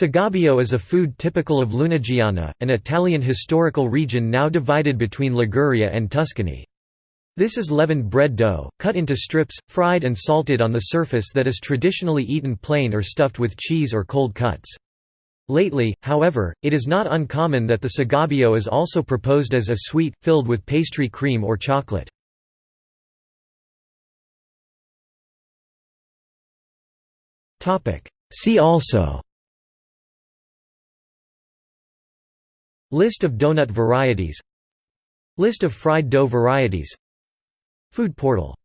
Sgabeo is a food typical of Lunigiana, an Italian historical region now divided between Liguria and Tuscany. This is leavened bread dough, cut into strips, fried and salted on the surface that is traditionally eaten plain or stuffed with cheese or cold cuts. Lately, however, it is not uncommon that the sgabeo is also proposed as a sweet, filled with pastry cream or chocolate. See also List of donut varieties. List of fried dough varieties. Food portal